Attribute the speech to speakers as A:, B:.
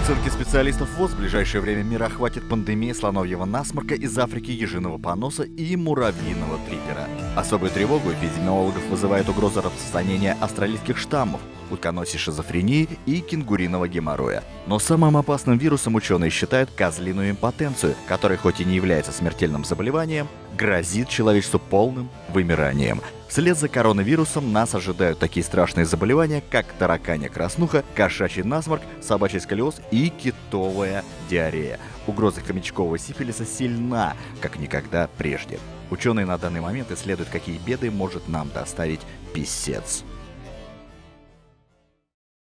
A: оценке специалистов ВОЗ, в ближайшее время мир охватит пандемия слоновьего насморка из Африки, ежиного поноса и муравьиного трипера. Особую тревогу эпидемиологов вызывает угроза распространения австралийских штаммов, утконосей шизофрении и кенгуриного геморроя. Но самым опасным вирусом ученые считают козлиную импотенцию, которая хоть и не является смертельным заболеванием, грозит человечеству полным вымиранием. Вслед за коронавирусом нас ожидают такие страшные заболевания, как тараканья краснуха, кошачий насморк, собачий сколиоз и китовая диарея. Угроза хомячкового сифилиса сильна, как никогда прежде. Ученые на данный момент исследуют, какие беды может нам доставить писец.